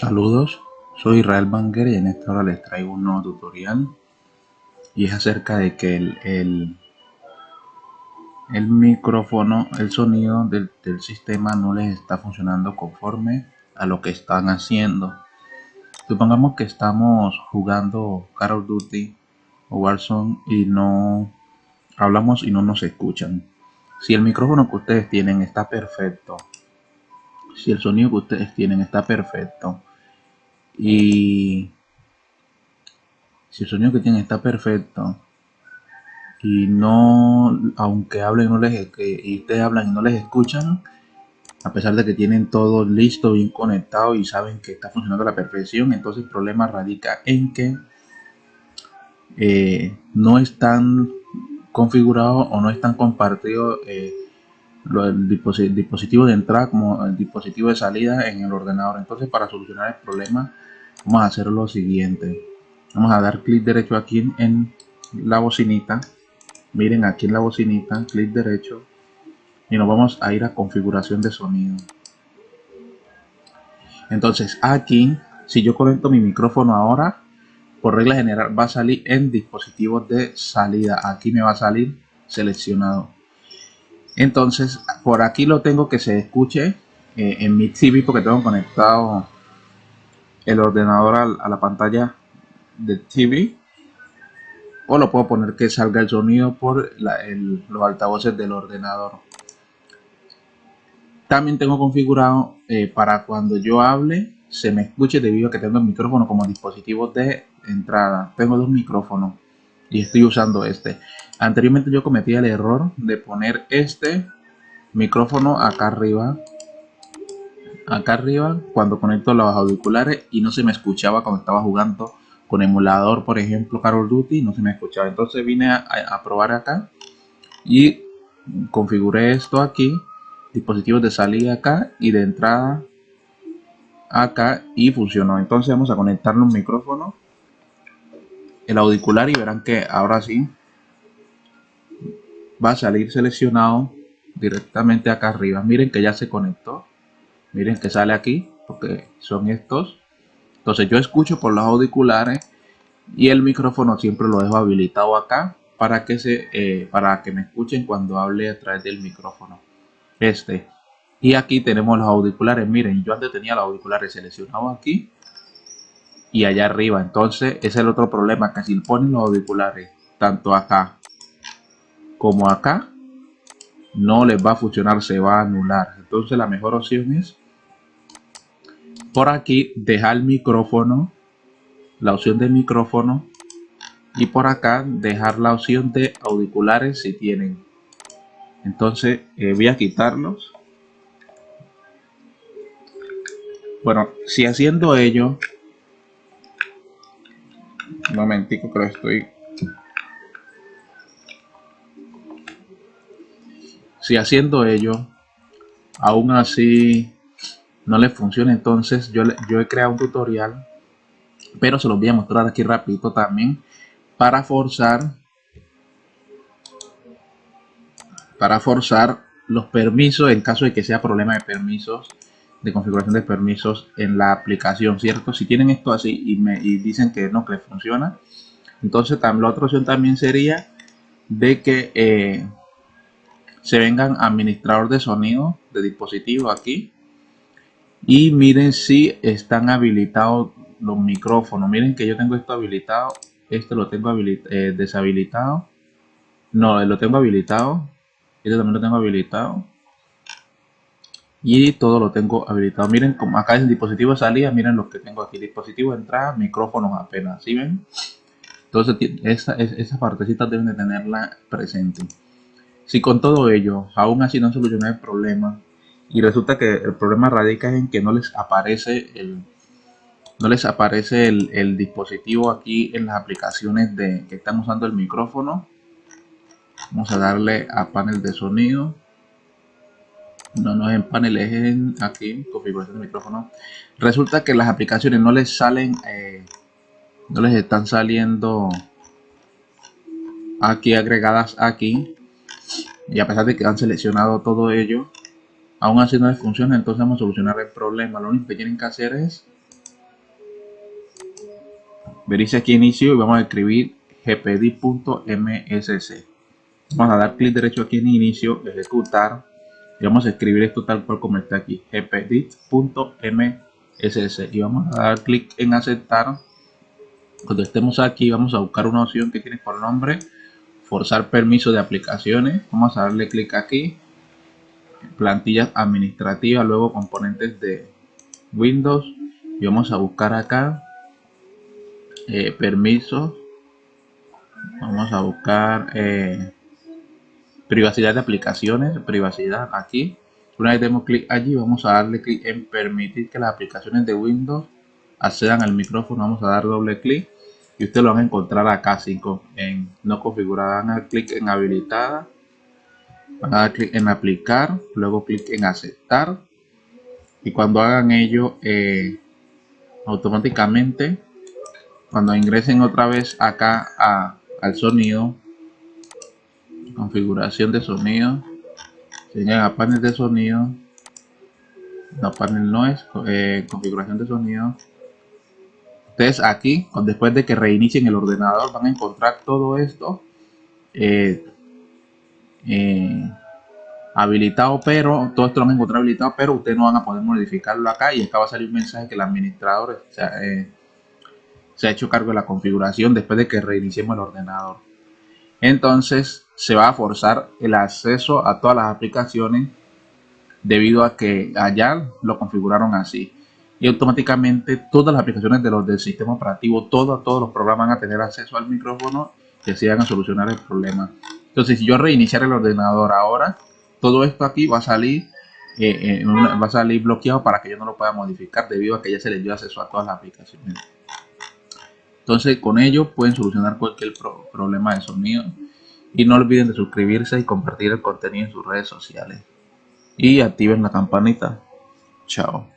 Saludos, soy Israel Banger y en esta hora les traigo un nuevo tutorial y es acerca de que el, el, micrófono, el sonido del, del, sistema no les está funcionando conforme a lo que están haciendo. Supongamos que estamos jugando Call of Duty o Warzone y no hablamos y no nos escuchan. Si el micrófono que ustedes tienen está perfecto, si el sonido que ustedes tienen está perfecto y si el sonido que tienen está perfecto y no aunque hablen no les y ustedes hablan y no les escuchan a pesar de que tienen todo listo bien conectado y saben que está funcionando a la perfección entonces el problema radica en que eh, no están configurados o no están compartidos eh, el dispositivo de entrada como el dispositivo de salida en el ordenador. Entonces para solucionar el problema vamos a hacer lo siguiente. Vamos a dar clic derecho aquí en la bocinita. Miren aquí en la bocinita, clic derecho. Y nos vamos a ir a configuración de sonido. Entonces aquí, si yo conecto mi micrófono ahora, por regla general va a salir en dispositivos de salida. Aquí me va a salir seleccionado entonces, por aquí lo tengo que se escuche eh, en mi TV porque tengo conectado el ordenador a, la pantalla del TV. O lo puedo poner que salga el sonido por los altavoces del ordenador. También tengo configurado eh, para cuando yo hable se me escuche debido a que tengo el micrófono como dispositivo de entrada. Tengo dos micrófonos y estoy usando este. Anteriormente yo cometí el error de poner este micrófono acá arriba. Acá arriba cuando conecto los auriculares y no se me escuchaba cuando estaba jugando con emulador, por ejemplo, Call of Duty, no se me escuchaba. Entonces vine a, probar acá y configuré esto aquí, dispositivos de salida acá y de entrada acá y funcionó. Entonces vamos a conectar un micrófono, el auricular y verán que ahora sí va a salir seleccionado directamente acá arriba. Miren que ya se conectó. Miren que sale aquí porque son estos. Entonces yo escucho por los auriculares y el micrófono siempre lo dejo habilitado acá para que se eh, para que me escuchen cuando hable a través del micrófono. Este. Y aquí tenemos los auriculares. Miren, yo antes tenía los auriculares seleccionados aquí y allá arriba. Entonces, es el otro problema, que si ponen los auriculares tanto acá como acá no les va a funcionar, se va a anular. Entonces la mejor opción es por aquí dejar el micrófono, la opción de micrófono y por acá dejar la opción de auriculares si tienen. Entonces eh, voy a quitarlos. Bueno, si haciendo ello, un momentico que estoy. Si haciendo ello, aún así no le funciona, entonces yo, yo he creado un tutorial, pero se los voy a mostrar aquí rapidito también, para forzar, para forzar los permisos en caso de que sea problema de permisos, de configuración de permisos en la aplicación, ¿cierto? Si tienen esto así y me dicen que no, que funciona, entonces la otra opción también sería de que eh, se vengan administrador de sonido de dispositivo aquí y miren si están habilitados los micrófonos. Miren que yo tengo esto habilitado este lo tengo eh, deshabilitado. No lo tengo habilitado este también lo tengo habilitado y todo lo tengo habilitado. Miren como acá es el dispositivo de salida miren lo que tengo aquí dispositivo de entrada micrófonos apenas ¿sí ven? entonces esa, esa partecita deben de tenerla presente. Si con todo ello aún así no soluciona el problema y resulta que el problema radica en que no les aparece el no les aparece el, dispositivo aquí en las aplicaciones de que están usando el micrófono vamos a darle a panel de sonido no, no es en es en aquí, configuración de micrófono. Resulta que las aplicaciones no les salen, eh, no les están saliendo aquí agregadas aquí y a pesar de que han seleccionado todo ello aún así no les funciona entonces vamos a solucionar el problema lo único que tienen que hacer es verice aquí inicio y vamos a escribir gpd.msc. Vamos a dar clic derecho aquí en inicio, ejecutar vamos a escribir esto tal cual como está aquí, gpd.msc y vamos a dar clic en aceptar. Cuando estemos aquí vamos a buscar una opción que tiene por nombre forzar permiso de aplicaciones. Vamos a darle clic aquí, plantillas administrativas, luego componentes de Windows y vamos a buscar acá eh, permisos. Vamos a buscar eh, privacidad de aplicaciones, privacidad aquí. Una vez demos clic allí, vamos a darle clic en permitir que las aplicaciones de Windows accedan al micrófono. Vamos a dar doble clic y ustedes lo van a encontrar acá 5 en no configurada. Van a dar clic en habilitada, van a dar clic en aplicar, luego clic en aceptar y cuando hagan ello eh, automáticamente cuando ingresen otra vez acá a, al sonido configuración de sonido. Señalan a panel de sonido. No panel no es eh, configuración de sonido. Ustedes aquí después de que reinicien el ordenador van a encontrar todo esto eh, eh, habilitado pero todo esto lo van a encontrar habilitado pero ustedes no van a poder modificarlo acá y acá va a salir un mensaje que el administrador se ha hecho cargo de la configuración después de que reiniciemos el ordenador entonces se va a forzar el acceso a todas las aplicaciones debido a que allá lo configuraron así. Y automáticamente todas las aplicaciones de los del sistema operativo todos todos los programas van a tener acceso al micrófono que se van a solucionar el problema. Entonces si yo reiniciar el ordenador ahora todo esto aquí va a salir eh, va a salir bloqueado para que yo no lo pueda modificar debido a que ya se le dio acceso a todas las aplicaciones entonces con ello pueden solucionar cualquier problema de sonido. Y no olviden de suscribirse y compartir el contenido en sus redes sociales. Y activen la campanita. Chao.